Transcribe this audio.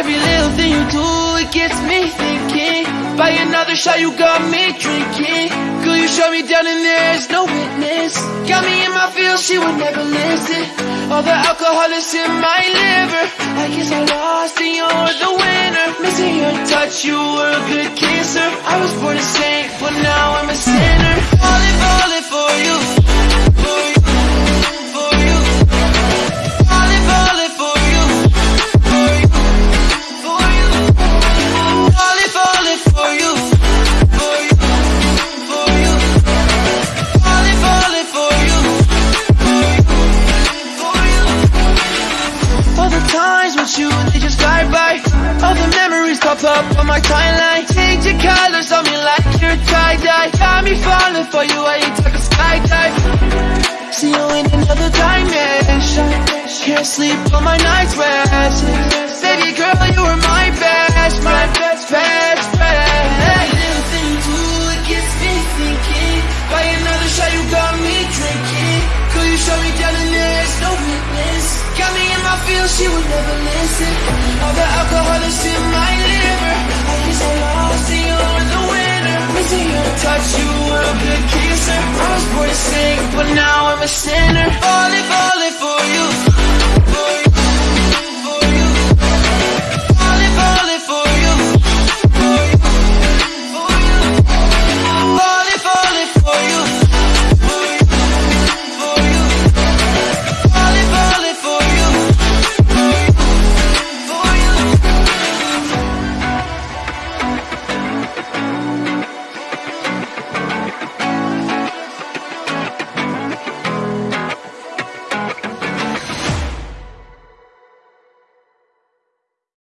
Every little thing you do, it gets me thinking. By another shot, you got me drinking. Girl, you shut me down and there's no witness. Got me in my feels, she would never listen. All the alcohol is in my liver. I guess I lost and you're the winner. Missing your touch, you were a good kisser. I was born a saint, but now I'm memories pop up on my timeline. Change your colors on me like you're tie-dye. Got me falling for you, I ain't talking skydive. See you in another dimension. Can't sleep on my night's rest. Baby girl, you were my best, my best, best. Every little thing you do, it gets me thinking. By another shot, you got me drinking. Girl, you me down and there's no witness. Got me in my she would never listen. All the alcohol Touch, you were a good. I was born to sing, but now I'm a sinner. Falling.